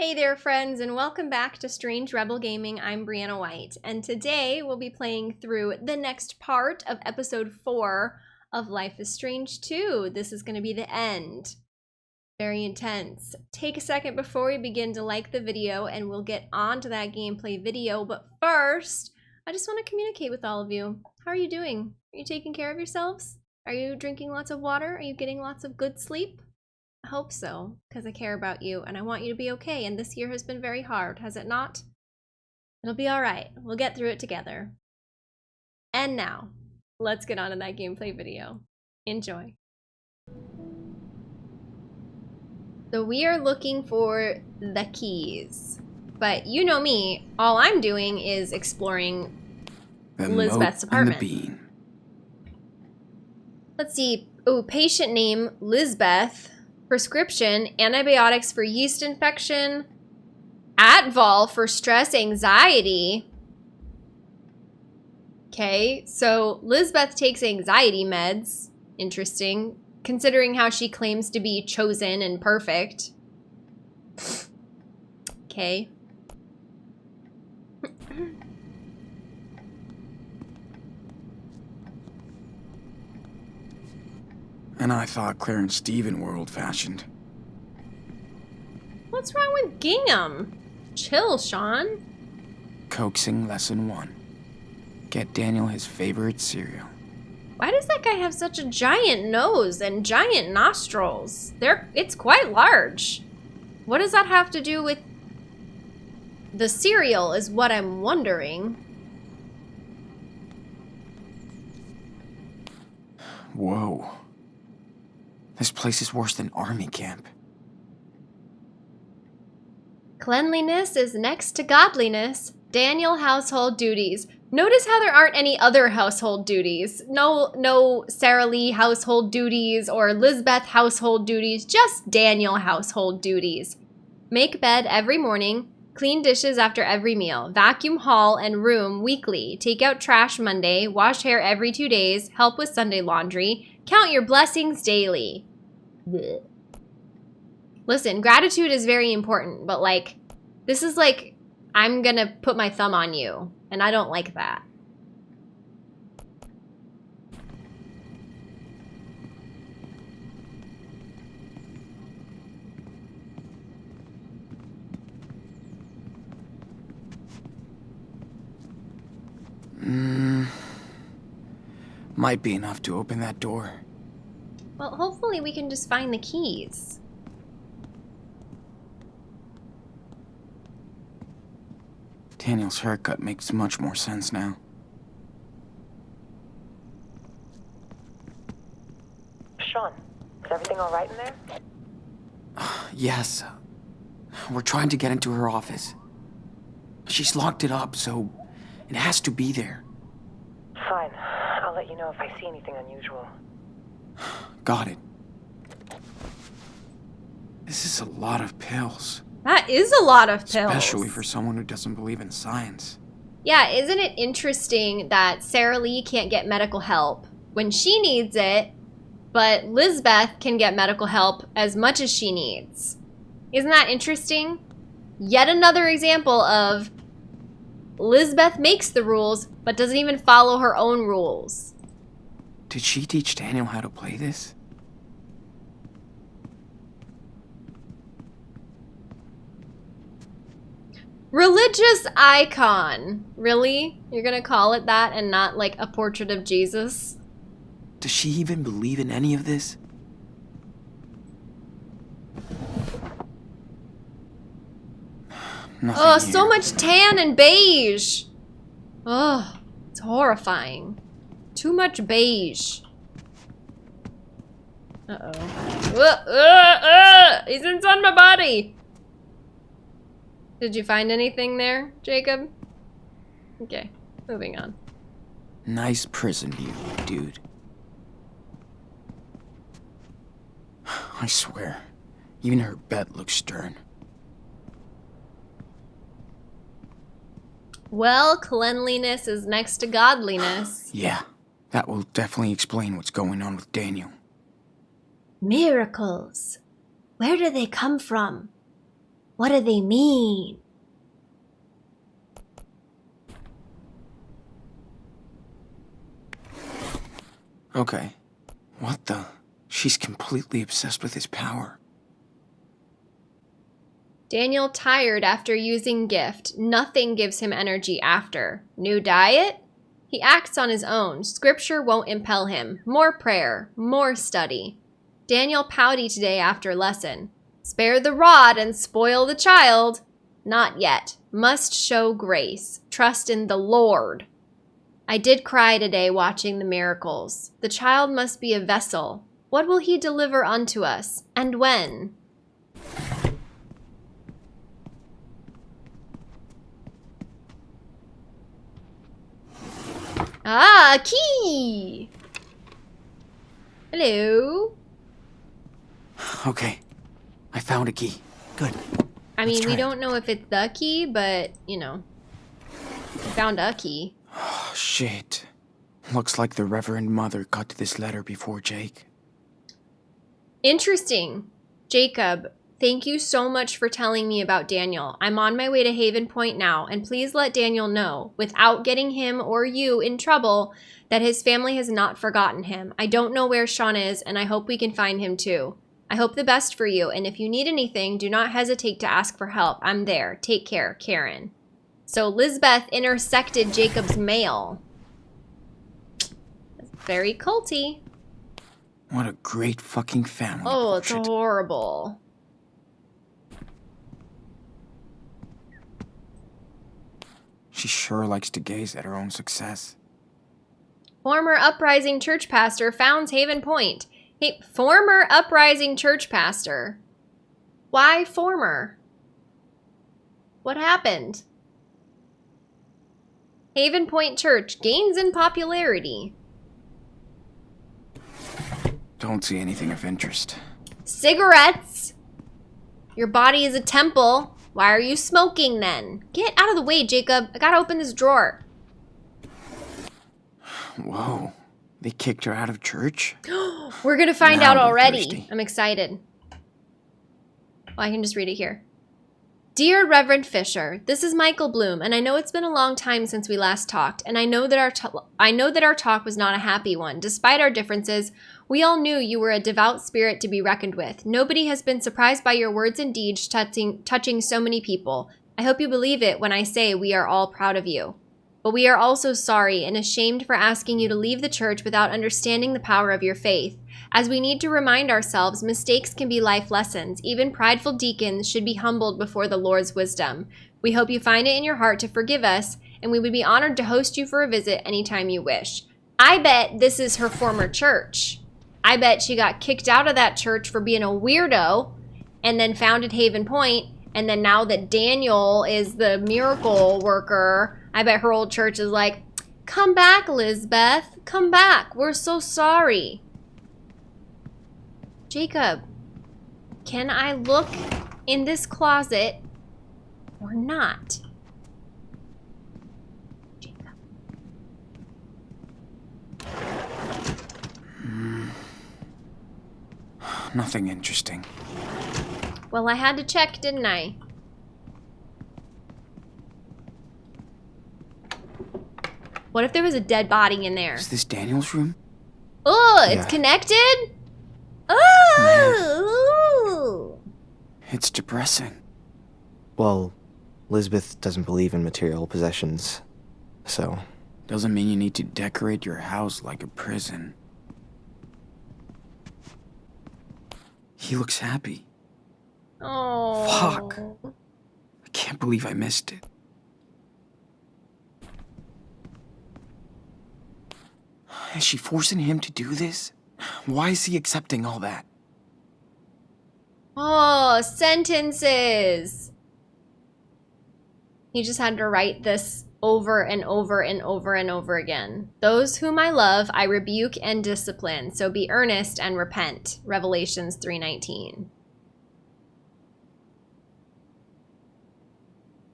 Hey there friends and welcome back to Strange Rebel Gaming. I'm Brianna White and today we'll be playing through the next part of episode 4 of Life is Strange 2. This is going to be the end. Very intense. Take a second before we begin to like the video and we'll get on to that gameplay video. But first, I just want to communicate with all of you. How are you doing? Are you taking care of yourselves? Are you drinking lots of water? Are you getting lots of good sleep? Hope so, because I care about you and I want you to be okay. And this year has been very hard, has it not? It'll be alright. We'll get through it together. And now, let's get on to that gameplay video. Enjoy. So we are looking for the keys. But you know me, all I'm doing is exploring The Lisbeth's moat and the apartment. Let's see. Oh, patient name Lisbeth. Prescription antibiotics for yeast infection. Adval for stress anxiety. Okay, so Lisbeth takes anxiety meds. Interesting. Considering how she claims to be chosen and perfect. Okay. And I thought Claire and Stephen were old fashioned. What's wrong with gingham? Chill, Sean. Coaxing lesson one. Get Daniel his favorite cereal. Why does that guy have such a giant nose and giant nostrils? They're it's quite large. What does that have to do with the cereal is what I'm wondering. Whoa. This place is worse than army camp. Cleanliness is next to godliness. Daniel household duties. Notice how there aren't any other household duties. No no Sarah Lee household duties or Lisbeth household duties, just Daniel household duties. Make bed every morning, clean dishes after every meal, vacuum hall and room weekly, take out trash Monday, wash hair every 2 days, help with Sunday laundry, count your blessings daily. Blech. Listen, gratitude is very important, but like, this is like, I'm gonna put my thumb on you, and I don't like that. Mmm. Might be enough to open that door. Well, hopefully we can just find the keys. Daniel's haircut makes much more sense now. Sean, is everything all right in there? Yes. We're trying to get into her office. She's locked it up, so it has to be there. Fine. I'll let you know if I see anything unusual. Got it. This is a lot of pills. That is a lot of pills. Especially for someone who doesn't believe in science. Yeah, isn't it interesting that Sarah Lee can't get medical help when she needs it, but Lisbeth can get medical help as much as she needs? Isn't that interesting? Yet another example of Lisbeth makes the rules, but doesn't even follow her own rules. Did she teach Daniel how to play this? Religious icon. Really? You're gonna call it that and not like a portrait of Jesus? Does she even believe in any of this? Nothing Oh, so much tan and beige. Ugh, it's horrifying. Too much beige. Uh-oh. Uh, uh, uh, he's inside my body. Did you find anything there, Jacob? Okay, moving on. Nice prison view, dude. I swear, even her bed looks stern. Well, cleanliness is next to godliness. Yeah, that will definitely explain what's going on with Daniel. Miracles. Where do they come from? What do they mean? Okay. What the? She's completely obsessed with his power. Daniel tired after using gift. Nothing gives him energy after. New diet? He acts on his own. Scripture won't impel him. More prayer. More study. Daniel pouty today after lesson. Spare the rod and spoil the child. Not yet. Must show grace. Trust in the Lord. I did cry today watching the miracles. The child must be a vessel. What will he deliver unto us? And when? Ah, key! Hello? Okay. I found a key. Good. I mean, we it. don't know if it's the key, but, you know. Found a key. Oh, shit. Looks like the Reverend Mother got this letter before Jake. Interesting. Jacob, thank you so much for telling me about Daniel. I'm on my way to Haven Point now, and please let Daniel know, without getting him or you in trouble, that his family has not forgotten him. I don't know where Sean is, and I hope we can find him too. I hope the best for you, and if you need anything, do not hesitate to ask for help. I'm there. Take care, Karen. So Lisbeth intersected Jacob's mail. That's Very culty. What a great fucking family. Oh, it's bullshit. horrible. She sure likes to gaze at her own success. Former uprising church pastor founds Haven Point. Hey, former uprising church pastor. Why former? What happened? Haven Point Church gains in popularity. Don't see anything of interest. Cigarettes. Your body is a temple. Why are you smoking then? Get out of the way, Jacob. I gotta open this drawer. Whoa. They kicked her out of church? We're gonna find Now out already. thirsty. I'm excited. Well, I can just read it here. Dear Reverend Fisher, this is Michael Bloom, and I know it's been a long time since we last talked, and I know that our I know that our talk was not a happy one. Despite our differences, we all knew you were a devout spirit to be reckoned with. Nobody has been surprised by your words and deeds touching touching so many people. I hope you believe it when I say we are all proud of you. But we are also sorry and ashamed for asking you to leave the church without understanding the power of your faith. As we need to remind ourselves, mistakes can be life lessons. Even prideful deacons should be humbled before the Lord's wisdom. We hope you find it in your heart to forgive us, and we would be honored to host you for a visit anytime you wish. I bet this is her former church. I bet she got kicked out of that church for being a weirdo and then founded Haven Point, And then now that Daniel is the miracle worker, I bet her old church is like, come back, Lisbeth. Come back. We're so sorry. Jacob, can I look in this closet or not? Jacob. Nothing interesting. Well, I had to check, didn't I? What if there was a dead body in there? Is this Daniel's room? Oh, it's Yeah. connected? Mm-hmm. Oh! It's depressing. Well, Lisbeth doesn't believe in material possessions, so Doesn't mean you need to decorate your house like a prison. He looks happy. Oh. Fuck. I can't believe I missed it. Is she forcing him to do this? Why is he accepting all that? Oh, sentences. He just had to write this over and over and over and over again. Those whom I love, I rebuke and discipline. So be earnest and repent. Revelations 3:19.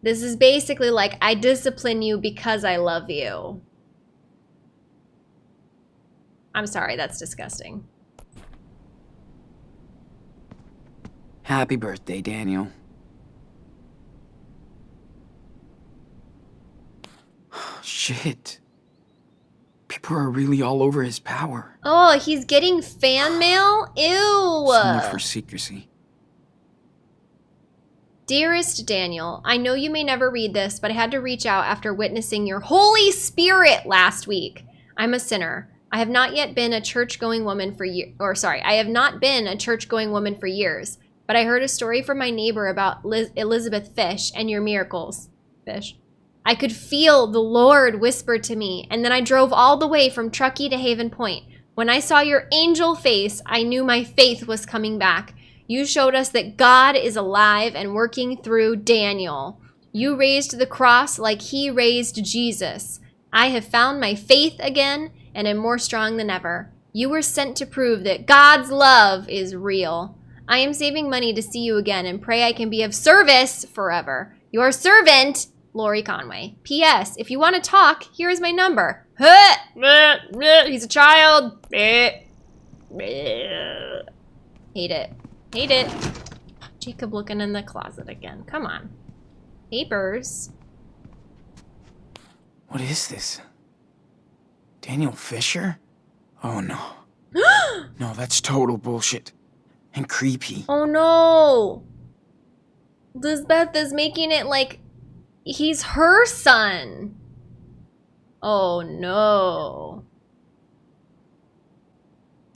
This is basically like I discipline you because I love you. I'm sorry, that's disgusting. Happy birthday, Daniel. Shit. People are really all over his power. Oh, he's getting fan mail? Ew. For secrecy. Dearest Daniel, I know you may never read this, but I had to reach out after witnessing your Holy Spirit last week. I'm a sinner. I have not yet been a church-going woman for years, or sorry, I have not been a church-going woman for years, but I heard a story from my neighbor about Liz Elizabeth Fish and your miracles. Fish. I could feel the Lord whisper to me, and then I drove all the way from Truckee to Haven Point. When I saw your angel face, I knew my faith was coming back. You showed us that God is alive and working through Daniel. You raised the cross like he raised Jesus. I have found my faith again and am more strong than ever. You were sent to prove that God's love is real. I am saving money to see you again and pray I can be of service forever. Your servant, Lori Conway. P.S. If you want to talk, here is my number. He's a child. Hate it. Hate it. Jacob looking in the closet again. Come on. Papers. What is this? Daniel Fisher? Oh no. no, that's total bullshit. And creepy. Oh no. Lisbeth is making it like he's her son. Oh no.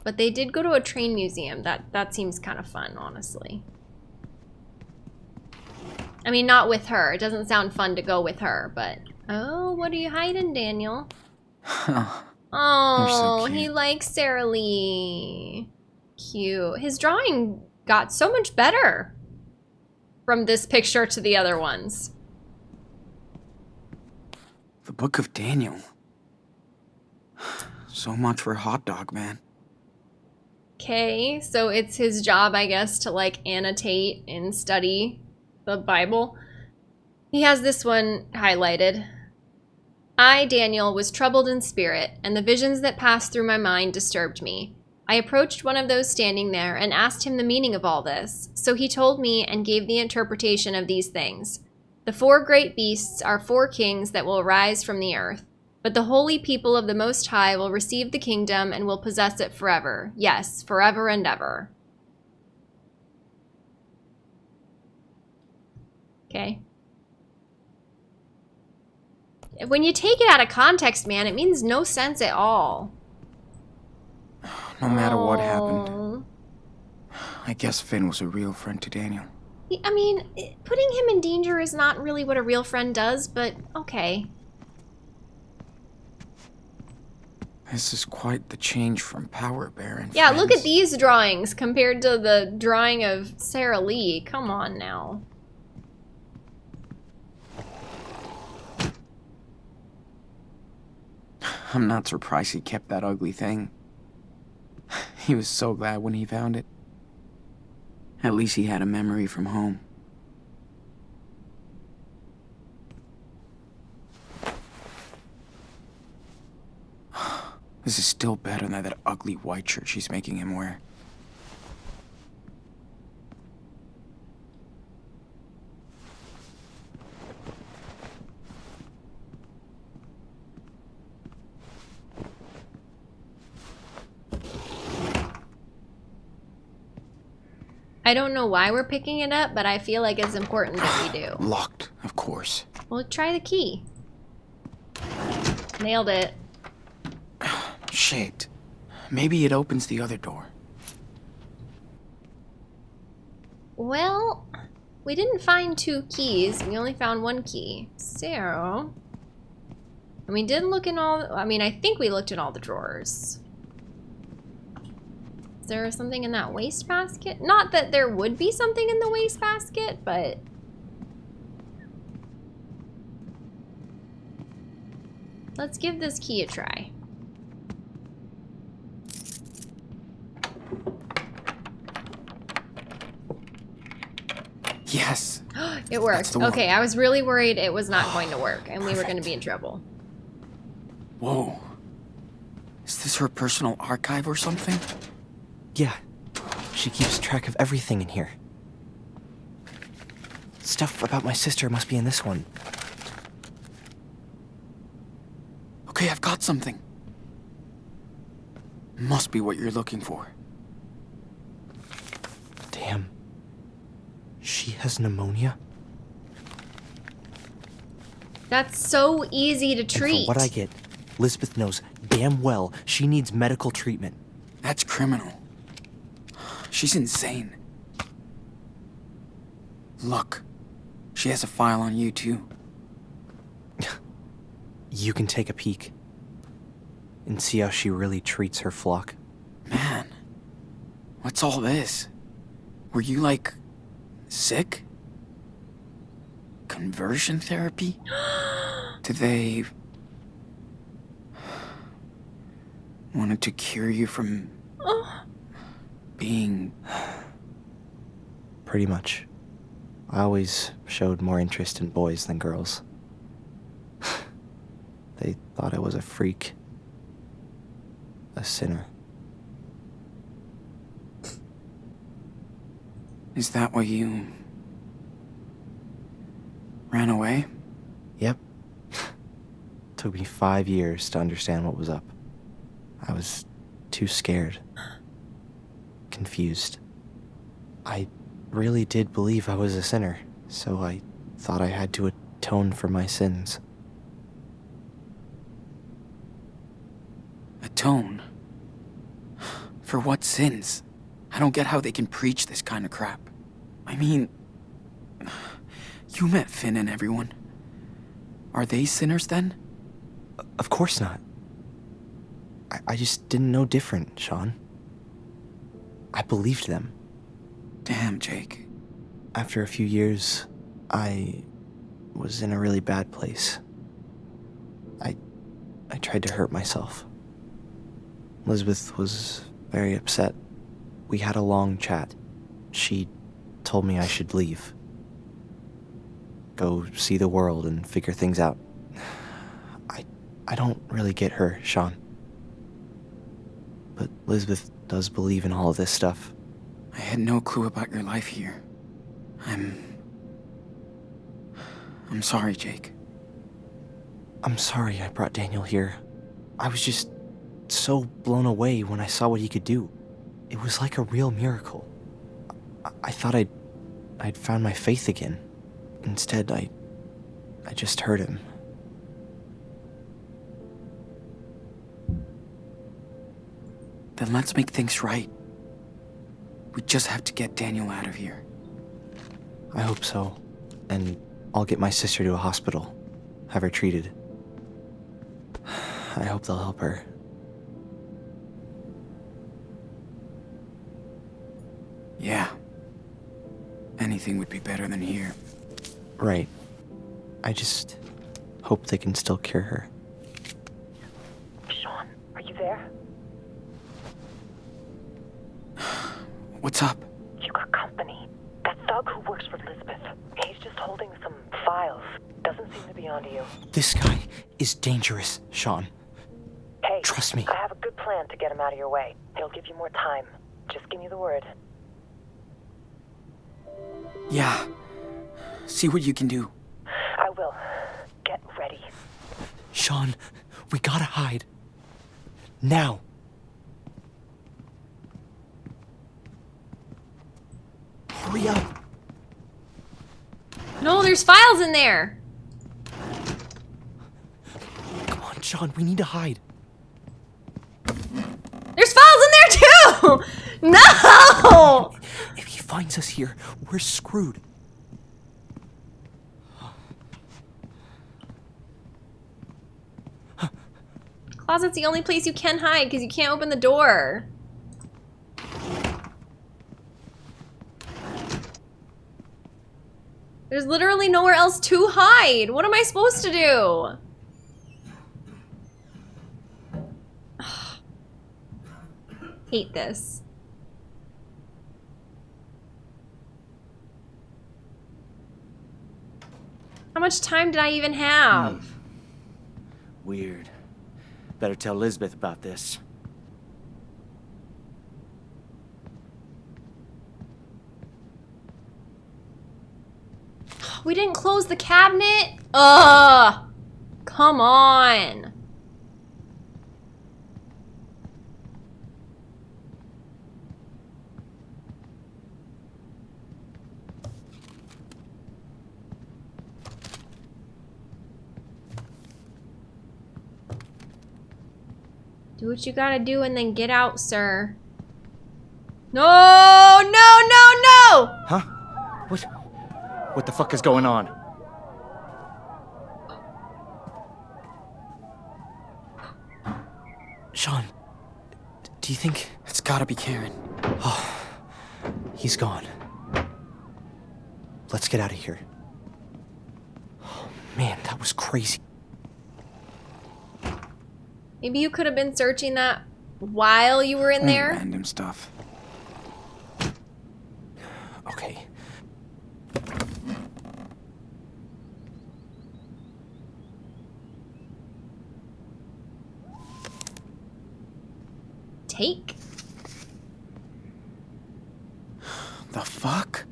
But they did go to a train museum. That that seems kind of fun, honestly. I mean, not with her. It doesn't sound fun to go with her, but... Oh, what are you hiding, Daniel? oh, so he likes Sarah Lee. Cute. His drawing got so much better from this picture to the other ones. The Book of Daniel. So much for Hot Dog Man. Okay, so it's his job, I guess, to like annotate and study the Bible. He has this one highlighted. I, Daniel, was troubled in spirit, and the visions that passed through my mind disturbed me. I approached one of those standing there and asked him the meaning of all this. So he told me and gave the interpretation of these things. The four great beasts are four kings that will arise from the earth. But the holy people of the Most High will receive the kingdom and will possess it forever. Yes, forever and ever. Okay. When you take it out of context, man, it means no sense at all. No matter oh. what happened. Oh. I guess Finn was a real friend to Daniel. I mean, putting him in danger is not really what a real friend does, but okay. This is quite the change from Power Baron. Yeah, friends. look at these drawings compared to the drawing of Sarah Lee. Come on now. I'm not surprised he kept that ugly thing. He was so glad when he found it. At least he had a memory from home. This is still better than that ugly white shirt she's making him wear. I don't know why we're picking it up, but I feel like it's important that we do. Locked, of course. Well, try the key. Nailed it. Shit. Maybe it opens the other door. Well, we didn't find two keys. We only found one key. So... And we did look in all... I mean, I think we looked in all the drawers. Is there something in that wastebasket? Not that there would be something in the wastebasket, but... Let's give this key a try. Yes. it worked. Okay, I was really worried it was not going to work and we were going to be in trouble. Whoa. Is this her personal archive or something? Yeah. She keeps track of everything in here. Stuff about my sister must be in this one. Okay, I've got something. Must be what you're looking for. Damn. She has pneumonia? That's so easy to treat. from what I get, Lisbeth knows damn well she needs medical treatment. That's criminal. She's insane. Look, she has a file on you too. You can take a peek and see how she really treats her flock. Man, what's all this? Were you like sick? Conversion therapy? Did they wanted to cure you from being Pretty much. I always showed more interest in boys than girls. they thought I was a freak. A sinner. Is that why you ran away? Yep. Took me five years to understand what was up. I was too scared. Confused. I really did believe I was a sinner, so I thought I had to atone for my sins. Atone? For what sins? I don't get how they can preach this kind of crap. I mean, you met Finn and everyone. Are they sinners then? Of course not. I, I just didn't know different, Sean. I believed them. Damn, Jake. After a few years, I was in a really bad place. I I tried to hurt myself. Elizabeth was very upset. We had a long chat. She told me I should leave. Go see the world and figure things out. I I don't really get her, Sean. But Elizabeth does believe in all of this stuff. I had no clue about your life here. I'm. I'm sorry, Jake. I'm sorry I brought Daniel here. I was just so blown away when I saw what he could do. It was like a real miracle. I, I thought I'd I'd found my faith again. Instead, I I just hurt him. Then let's make things right. We just have to get Daniel out of here. I hope so. And I'll get my sister to a hospital. Have her treated. I hope they'll help her. Yeah. Anything would be better than here. Right. I just hope they can still cure her. Sean, are you there? What's up? You got company. That thug who works for Lisbeth. He's just holding some files. Doesn't seem to be onto you. This guy is dangerous, Sean. Hey, Trust me. I have a good plan to get him out of your way. He'll give you more time. Just give me the word. Yeah. See what you can do. I will. Get ready. Sean, we gotta hide. Now. Hurry up. No, there's files in there. Come on, Sean, we need to hide. There's files in there too. No. If he finds us here, we're screwed. Closet's the only place you can hide because you can't open the door. There's literally nowhere else to hide. What am I supposed to do? Hate this. How much time did I even have? Weird. Better tell Lisbeth about this. We didn't close the cabinet? Ugh! Come on. Do what you gotta do and then get out, sir. No, no, no, no! Huh? What? What the fuck is going on? Sean, do you think It's gotta be Karen. Oh, he's gone? Let's get out of here. Oh, man, that was crazy. Maybe you could have been searching that while you were in Only there. Random stuff. Okay. Take. The fuck?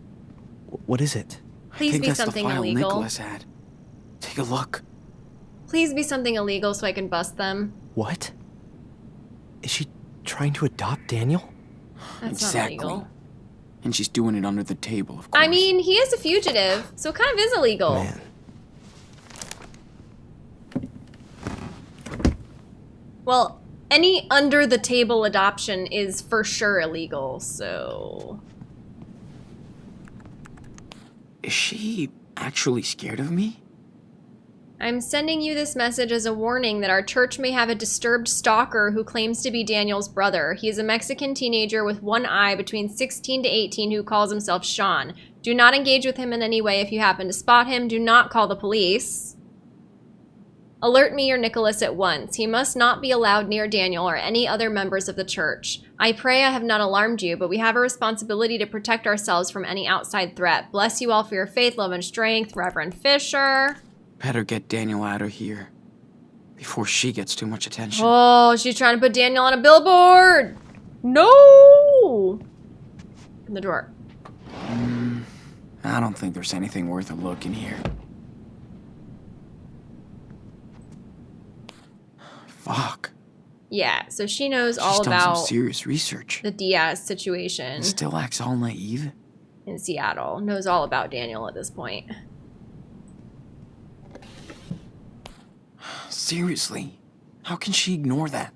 What is it? Please I think be that's something the file illegal. Nicholas had. Take a look. Please be something illegal so I can bust them. What? Is she trying to adopt Daniel? That's exactly. not illegal. And she's doing it under the table, of course. I mean, he is a fugitive, so it kind of is illegal. Man. Well, any under the table adoption is for sure illegal, so. Is she actually scared of me? I'm sending you this message as a warning that our church may have a disturbed stalker who claims to be Daniel's brother. He is a Mexican teenager with one eye between 16 to 18 who calls himself Sean. Do not engage with him in any way if you happen to spot him. Do not call the police. Alert me or Nicholas at once. He must not be allowed near Daniel or any other members of the church. I pray I have not alarmed you, but we have a responsibility to protect ourselves from any outside threat. Bless you all for your faith, love, and strength. Reverend Fisher. Better get Daniel out of here. Before she gets too much attention. Oh, she's trying to put Daniel on a billboard. No. In the drawer. Mm, I don't think there's anything worth a look in here. Fuck. Yeah, so she knows She's all done about some serious research. the Diaz situation And still acts all naive. in Seattle. Knows all about Daniel at this point. Seriously. How can she ignore that?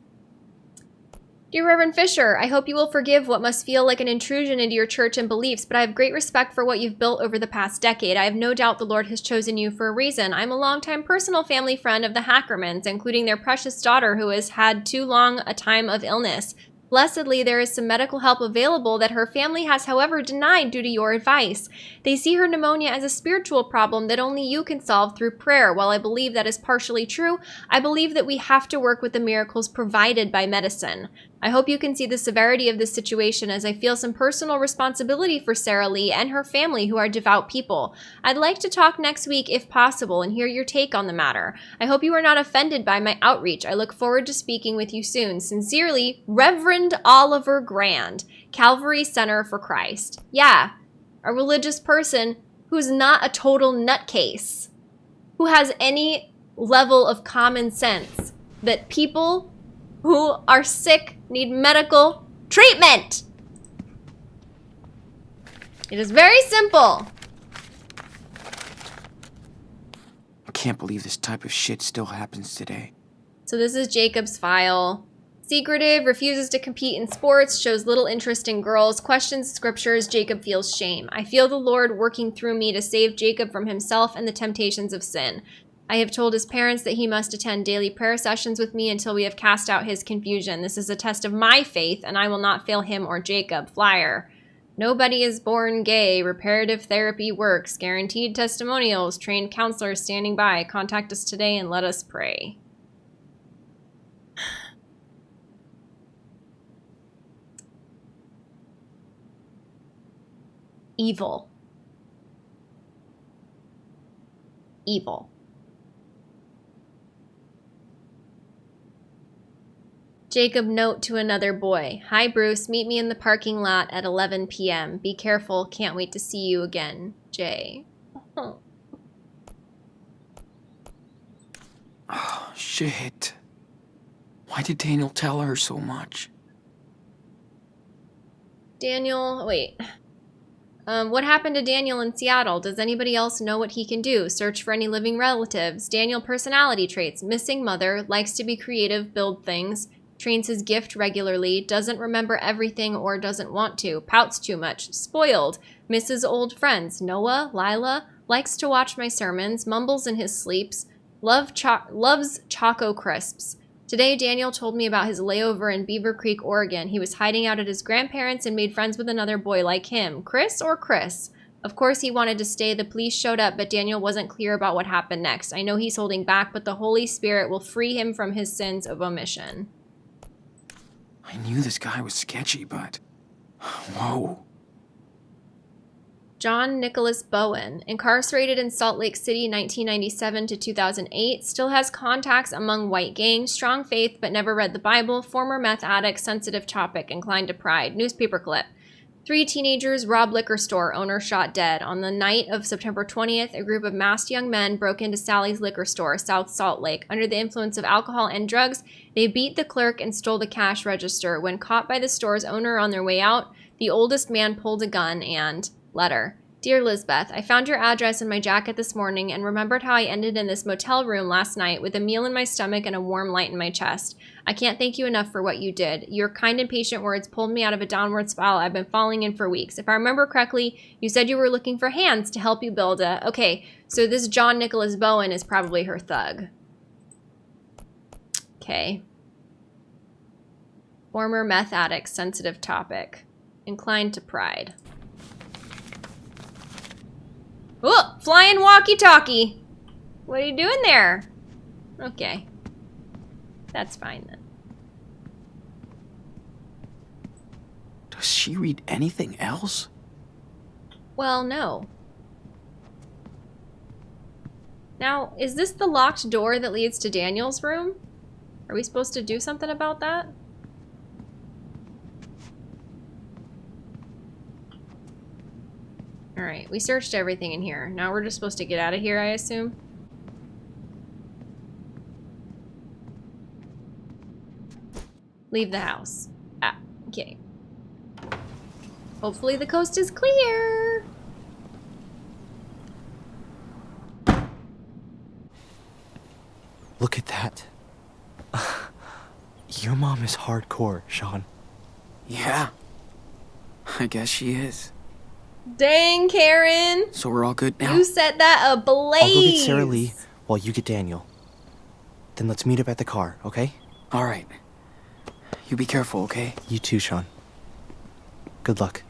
Dear Reverend Fisher, I hope you will forgive what must feel like an intrusion into your church and beliefs, but I have great respect for what you've built over the past decade. I have no doubt the Lord has chosen you for a reason. I'm a longtime personal family friend of the Hackermans, including their precious daughter who has had too long a time of illness. Blessedly, there is some medical help available that her family has, however, denied due to your advice. They see her pneumonia as a spiritual problem that only you can solve through prayer. While I believe that is partially true, I believe that we have to work with the miracles provided by medicine. I hope you can see the severity of this situation as I feel some personal responsibility for Sarah Lee and her family who are devout people. I'd like to talk next week if possible and hear your take on the matter. I hope you are not offended by my outreach. I look forward to speaking with you soon. Sincerely, Reverend Oliver Grand, Calvary Center for Christ. Yeah, a religious person who's not a total nutcase, who has any level of common sense that people who are sick need medical treatment. It is very simple. I can't believe this type of shit still happens today. So this is Jacob's file. Secretive, refuses to compete in sports, shows little interest in girls, questions scriptures, Jacob feels shame. I feel the Lord working through me to save Jacob from himself and the temptations of sin. I have told his parents that he must attend daily prayer sessions with me until we have cast out his confusion. This is a test of my faith, and I will not fail him or Jacob. Flyer. Nobody is born gay. Reparative therapy works. Guaranteed testimonials. Trained counselors standing by. Contact us today and let us pray. Evil. Evil. Jacob note to another boy. Hi Bruce, meet me in the parking lot at 11 p.m. Be careful, can't wait to see you again. Jay. Oh, shit. Why did Daniel tell her so much? Daniel, wait. Um, what happened to Daniel in Seattle? Does anybody else know what he can do? Search for any living relatives. Daniel personality traits. Missing mother. Likes to be creative, build things. Trains his gift regularly, doesn't remember everything or doesn't want to, pouts too much, spoiled, misses old friends, Noah, Lila, likes to watch my sermons, mumbles in his sleeps, love cho- loves Choco Crisps. Today, Daniel told me about his layover in Beaver Creek, Oregon. He was hiding out at his grandparents and made friends with another boy like him. Chris or Chris? Of course, he wanted to stay. The police showed up, but Daniel wasn't clear about what happened next. I know he's holding back, but the Holy Spirit will free him from his sins of omission. I knew this guy was sketchy, but. Whoa. John Nicholas Bowen, incarcerated in Salt Lake City 1997 to 2008, still has contacts among white gangs, strong faith but never read the Bible, former meth addict, sensitive topic, inclined to pride. Newspaper clip. Three teenagers rob liquor store owner shot dead. On the night of September 20th, a group of masked young men broke into Sally's liquor store, South Salt Lake. Under the influence of alcohol and drugs, they beat the clerk and stole the cash register. When caught by the store's owner on their way out, the oldest man pulled a gun and Letter. Dear Lisbeth, I found your address in my jacket this morning and remembered how I ended in this motel room last night with a meal in my stomach and a warm light in my chest. I can't thank you enough for what you did. Your kind and patient words pulled me out of a downward spiral I've been falling in for weeks. If I remember correctly, you said you were looking for hands to help you build a. Okay, so this John Nicholas Bowen is probably her thug. Okay. Former meth addict, sensitive topic. Inclined to pride. Oh, flying walkie-talkie. What are you doing there? Okay. That's fine then. Does she read anything else? Well, no. Now, is this the locked door that leads to Daniel's room? Are we supposed to do something about that? Alright, we searched everything in here. Now we're just supposed to get out of here, I assume? Leave the house. Ah, okay. Hopefully the coast is clear. Look at that. Your mom is hardcore, Sean. Yeah. I guess she is. Dang, Karen. So we're all good now? You set that ablaze. I'll go get Sarah Lee while you get Daniel. Then let's meet up at the car, okay? All right. You be careful, okay? You too, Sean. Good luck.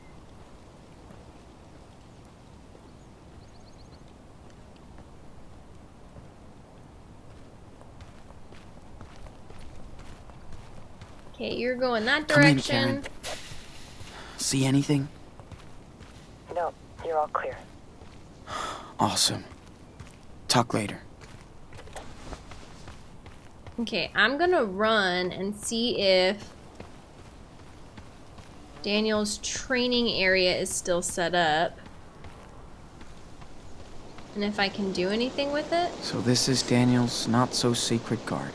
Okay, you're going that Come in, direction. Karen. See anything? No, you're all clear. Awesome. Talk later. Okay, I'm gonna run and see if Daniel's training area is still set up. And if I can do anything with it. So this is Daniel's not so secret garden.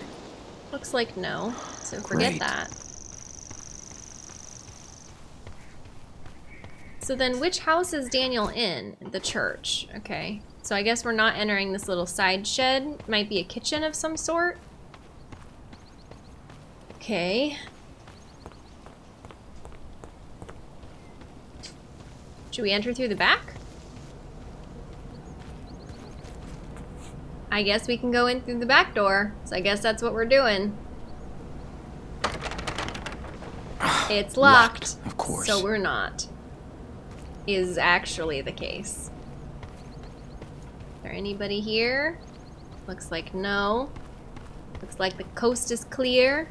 Looks like no. So forget Great. that. So then which house is Daniel in? The church. Okay. So I guess we're not entering this little side shed. Might be a kitchen of some sort. Okay. Should we enter through the back? I guess we can go in through the back door. So I guess that's what we're doing. It's locked. Locked, of course. So we're not. Is actually the case. Is there anybody here? Looks like no. Looks like the coast is clear.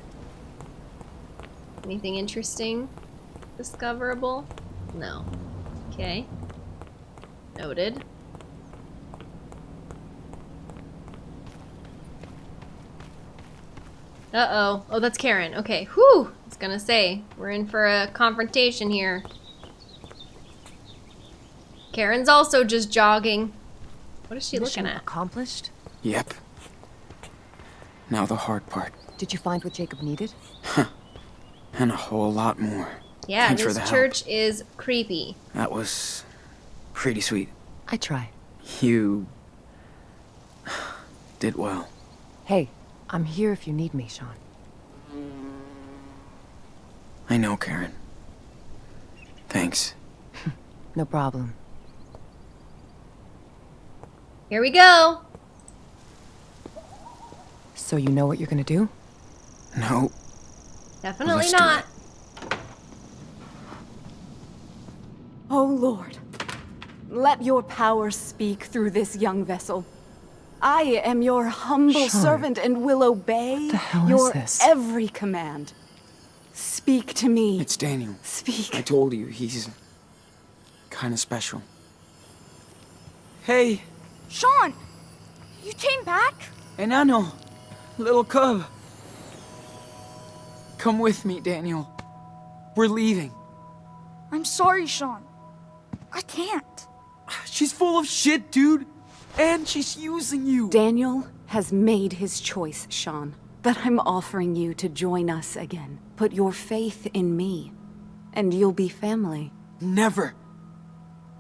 Anything interesting? Discoverable? No. Okay. Noted. Uh-oh. Oh, that's Karen. Okay. Whew! I was gonna say, we're in for a confrontation here. Karen's also just jogging. What is she Mission looking at? accomplished? Yep. Now the hard part. Did you find what Jacob needed? And a whole lot more. Yeah, Thanks this the help. church is creepy. That was pretty sweet. I try. You did well. Hey, I'm here if you need me, Sean. I know, Karen. Thanks. No problem. Here we go. So you know what you're gonna do? No, Definitely Let's not. Oh Lord, let your power speak through this young vessel. I am your humble Sean. servant and will obey The hell is your this? every command. Speak to me. it's Daniel. Speak. I told you, he's kind of special. Hey, Sean! You came back? enano, little cub. Come with me, Daniel. We're leaving. I'm sorry, Sean. I can't. She's full of shit, dude. And she's using you. Daniel has made his choice, Sean. But I'm offering you to join us again. Put your faith in me, and you'll be family. Never.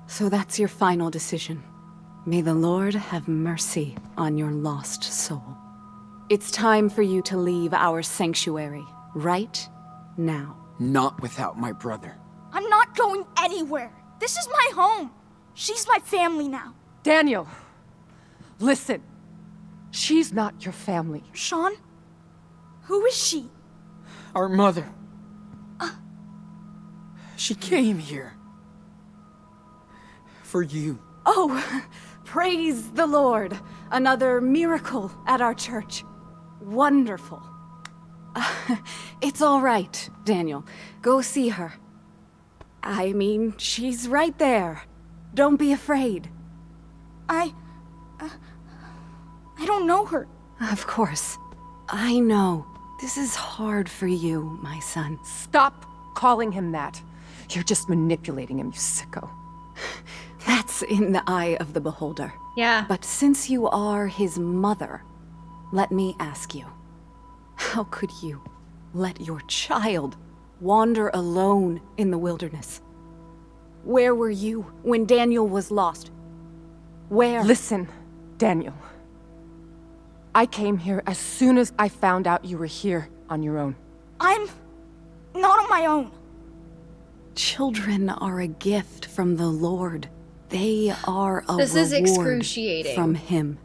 So that's your final decision. May the Lord have mercy on your lost soul. It's time for you to leave our sanctuary, right now. Not without my brother. I'm not going anywhere. This is my home. She's my family now. Daniel! Listen. She's not your family. Sean? Who is she? Our mother. She came here. For you. Oh, praise the Lord! Another miracle at our church. Wonderful. it's all right, Daniel. Go see her. I mean, she's right there. Don't be afraid. I. Uh, I don't know her. Of course. I know. This is hard for you, my son. Stop calling him that. You're just manipulating him, you sicko. That's in the eye of the beholder. Yeah. But since you are his mother, let me ask you how could you let your child wander alone in the wilderness? Where were you when Daniel was lost? Where? Listen, Daniel. I came here as soon as I found out you were here on your own. I'm not on my own. Children are a gift from the Lord. They are a This is excruciating. from him.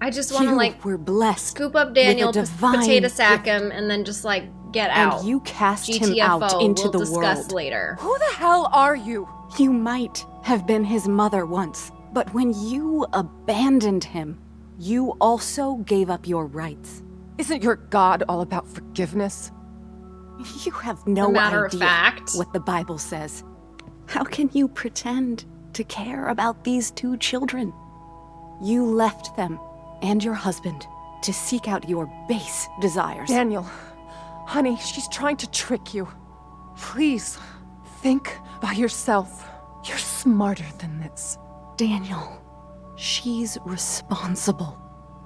I just want to you like were blessed scoop up Daniel, with a p- divine potato sack gift, him, and then just like get out. and you cast him out into we'll the discuss world. later. Who the hell are you? You might have been his mother once, but when you abandoned him, you also gave up your rights. Isn't your God all about forgiveness? You have no matter of idea fact. what the Bible says. How can you pretend to care about these two children? You left them and your husband to seek out your base desires. Daniel, honey, she's trying to trick you. Please, think by yourself. You're smarter than this. Daniel, she's responsible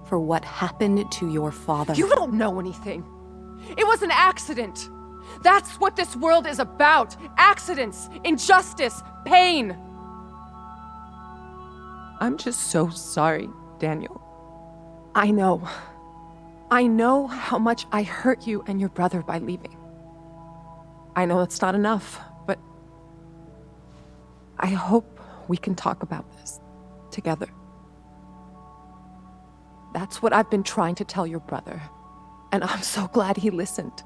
for what happened to your father. You don't know anything. It was an accident. That's what this world is about accidents, injustice, pain. I'm just so sorry, Daniel. I know. I know how much I hurt you and your brother by leaving. I know it's not enough, but I hope we can talk about this together. That's what I've been trying to tell your brother, and I'm so glad he listened.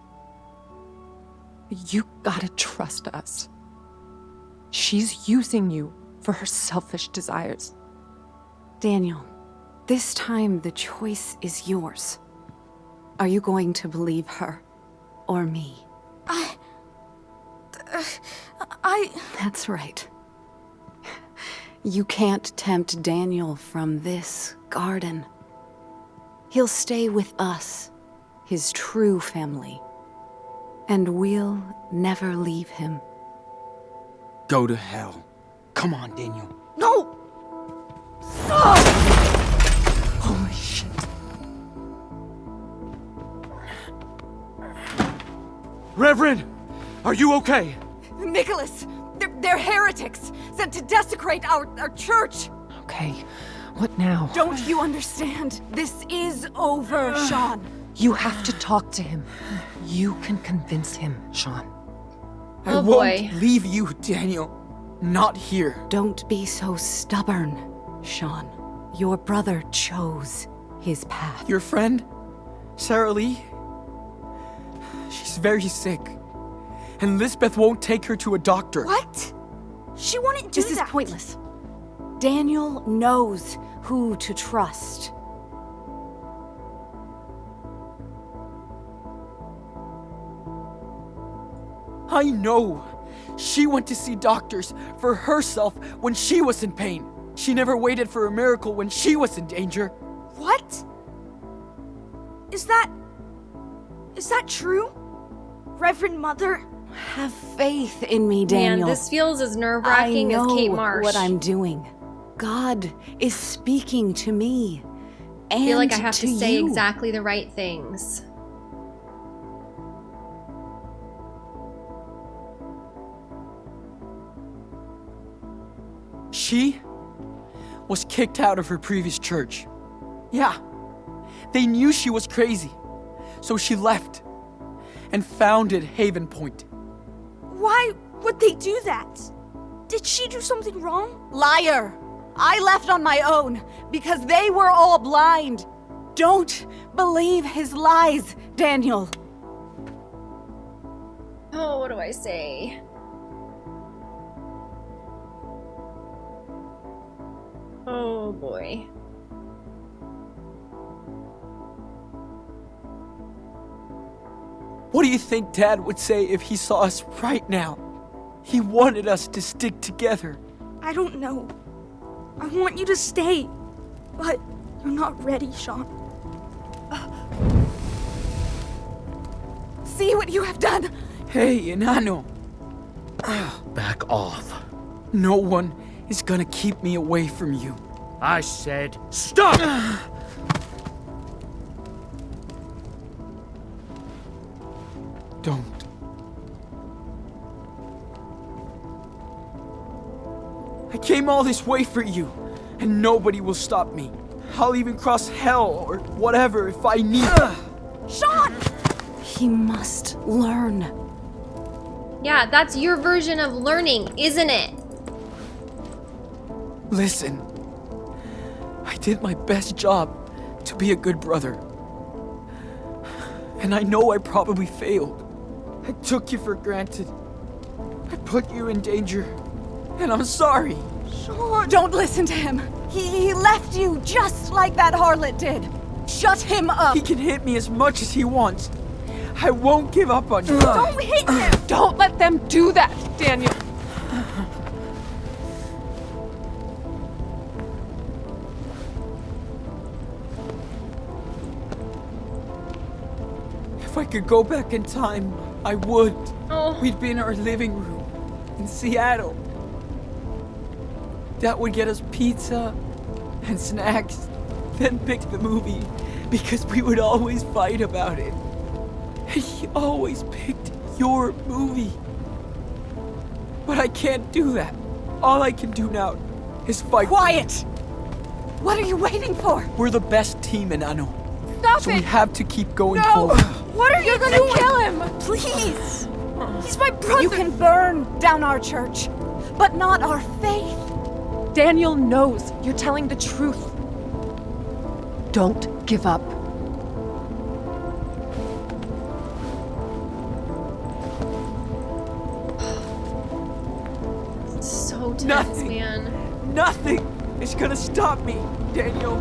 You gotta trust us. She's using you for her selfish desires. Daniel, this time the choice is yours. Are you going to believe her or me? I. Uh, I. That's right. You can't tempt Daniel from this garden. He'll stay with us, his true family. And we'll never leave him. Go to hell. Come on, Daniel. No! Reverend, are you okay? Nicholas! They're, they're heretics! Sent to desecrate our, our church! Okay, what now? Don't you understand? This is over, Sean. You have to talk to him. You can convince him, Sean. I Oh, won't boy. leave you, Daniel. Not here. Don't be so stubborn, Sean. Your brother chose his path. Your friend, Sarah Lee, she's very sick. And Lisbeth won't take her to a doctor. What? She wouldn't do This is pointless. Daniel knows who to trust. I know. She went to see doctors for herself when she was in pain. She never waited for a miracle when she was in danger. What? Is that. Is that true? Reverend Mother? Have faith in me, Man, Daniel. this feels as nerve I wracking as Kate Marsh. what I'm doing. God is speaking to me. And I feel like I have to, say you. exactly the right things. She was kicked out of her previous church. Yeah, they knew she was crazy. So she left and founded Haven Point. Why would they do that? Did she do something wrong? Liar! I left on my own because they were all blind. Don't believe his lies, Daniel. Oh, what do I say? Oh boy. What do you think Dad would say if he saw us right now? He wanted us to stick together. I don't know. I want you to stay. But you're not ready, Sean. See what you have done. Hey, Enano, Back off. no one is gonna keep me away from you. I said stop! Don't. I came all this way for you, and nobody will stop me. I'll even cross hell or whatever if I need. Sean! He must learn. Yeah, that's your version of learning, isn't it? Listen, I did my best job to be a good brother. And I know I probably failed. I took you for granted. I put you in danger. And I'm sorry. Sure, Don't listen to him. He, he left you just like that harlot did. Shut him up. He can hit me as much as he wants. I won't give up on you. Don't hit him! Don't let them do that, Daniel. If I could go back in time, I would. Oh. We'd be in our living room in Seattle. That would get us pizza and snacks, then pick the movie because we would always fight about it. And he always picked your movie. But I can't do that. All I can do now is fight. Quiet. What are you waiting for? We're the best team enano. Stop So it! we have to keep going No! forward. What are You're you gonna doing? kill him! Please! He's my brother! You can burn down our church, but not our faith. Daniel knows you're telling the truth. Don't give up. So tense, Nothing. man. Nothing is gonna stop me, Daniel.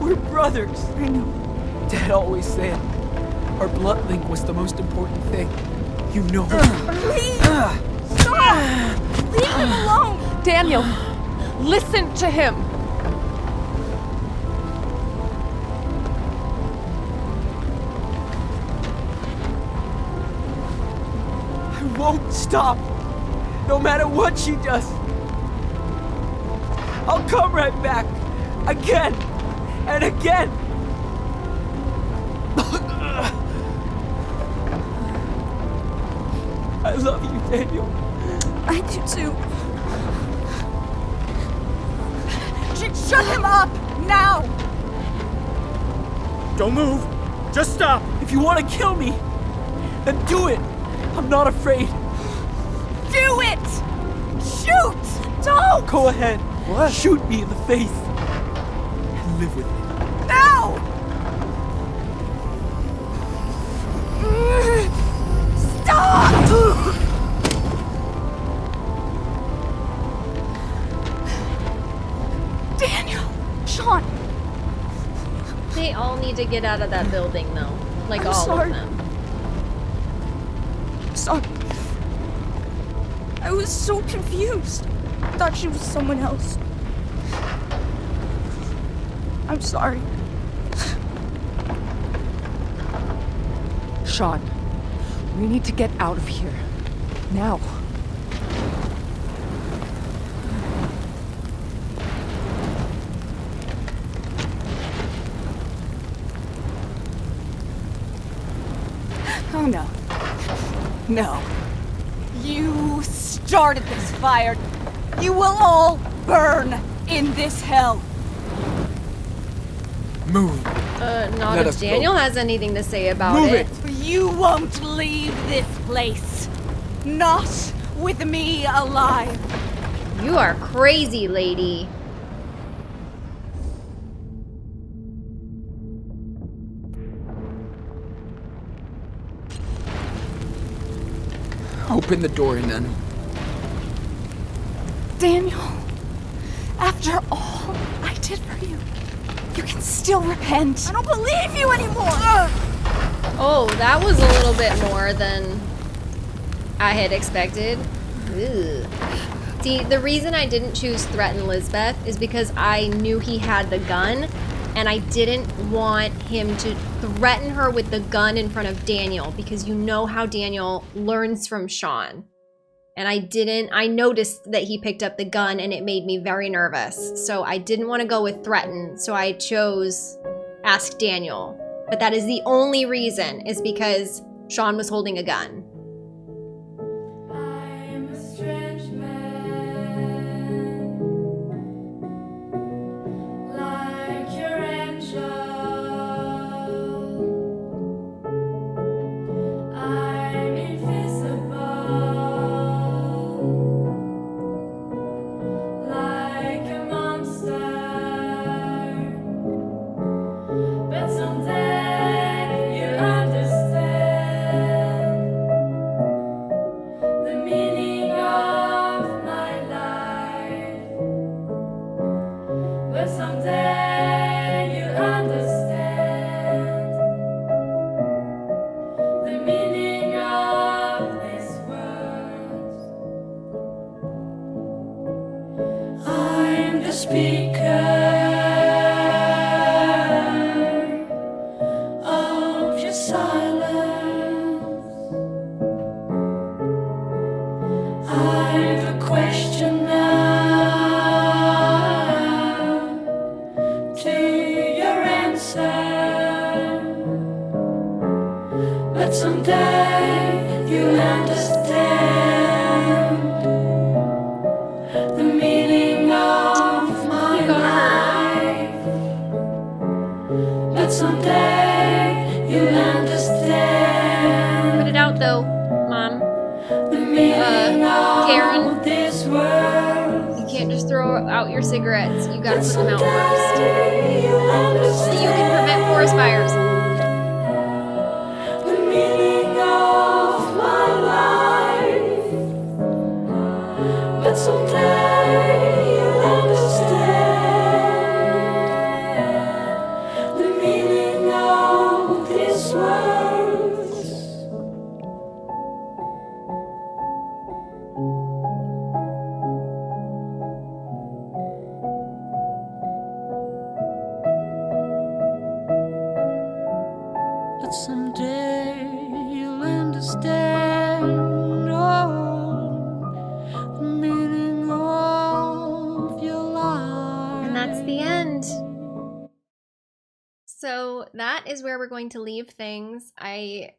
We're brothers. I know. Dad always said our blood link was the most important thing. You know. Please! Stop! Leave him alone! Daniel, listen to him. I won't stop. No matter what she does. I'll come right back. Again and again. Daniel. I do too. Sh- shut him up now. Don't move! Just stop! If you want to kill me, then do it. I'm not afraid. do it! Shoot! Don't! Go ahead. What? Shoot me in the face. And live with it. To get out of that building, though. Like I'm all sorry. of them. Sorry. I was so confused. I Thought she was someone else. I'm sorry. Sean, we need to get out of here. Now. No. You started this fire. You will all burn in this hell. Move. Uh, not Let if us go. Daniel has anything to say about Move it. it. You won't leave this place. Not with me alive. You are crazy, lady. Open the door and then. Daniel, after all I did for you, you can still repent. I don't believe you anymore! Oh, that was a little bit more than I had expected. Ugh. See, the reason I didn't choose Threaten Lisbeth is because I knew he had the gun, and I didn't want him to threaten her with the gun in front of Daniel, because you know how Daniel learns from Sean. And I didn't, I noticed that he picked up the gun, and it made me very nervous. So I didn't want to go with Threaten, so I chose Ask Daniel. But that is the only reason, is because Sean was holding a gun. Where we're going to leave things. I.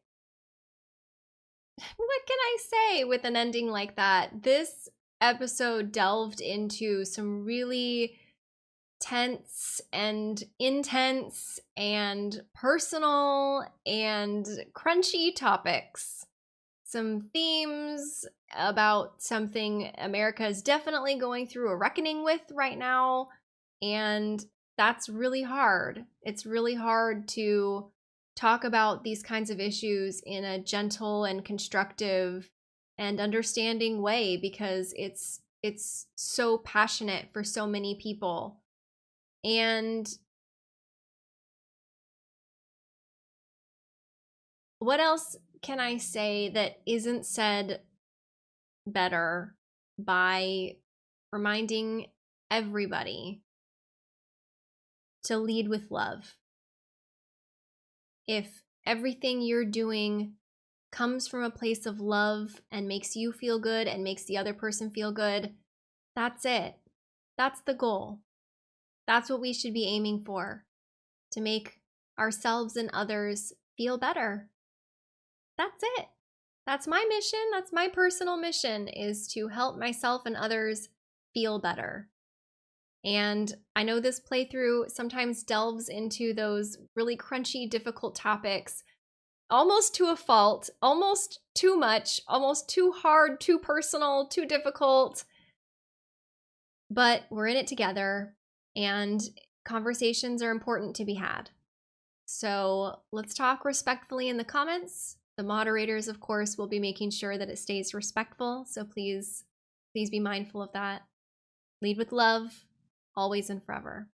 What can I say with an ending like that? This episode delved into some really tense and intense and personal and crunchy topics. some themes about something America is definitely going through a reckoning with right now. And that's really hard. It's really hard to talk about these kinds of issues in a gentle and constructive and understanding way because it's it's so passionate for so many people. And what else can I say that isn't said better by reminding everybody to lead with love? If everything you're doing comes from a place of love and makes you feel good and makes the other person feel good, that's it. That's the goal. That's what we should be aiming for to make ourselves and others feel better. That's it. That's my mission. That's my personal mission is to help myself and others feel better. And I know this playthrough sometimes delves into those really crunchy, difficult topics almost to a fault, almost too much, almost too hard, too personal, too difficult. But we're in it together, and conversations are important to be had. So let's talk respectfully in the comments. The moderators, of course, will be making sure that it stays respectful. So please, please be mindful of that. Lead with love, always and forever.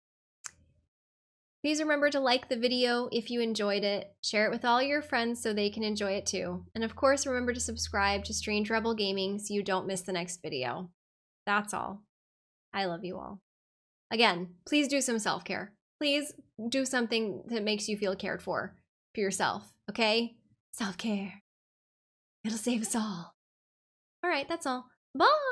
Please remember to like the video if you enjoyed it, share it with all your friends so they can enjoy it too. And of course, remember to subscribe to Strange Rebel Gaming so you don't miss the next video. That's all. I love you all. Again, please do some self-care. Please do something that makes you feel cared for for yourself, okay? Self-care. It'll save us all. All right, that's all. Bye!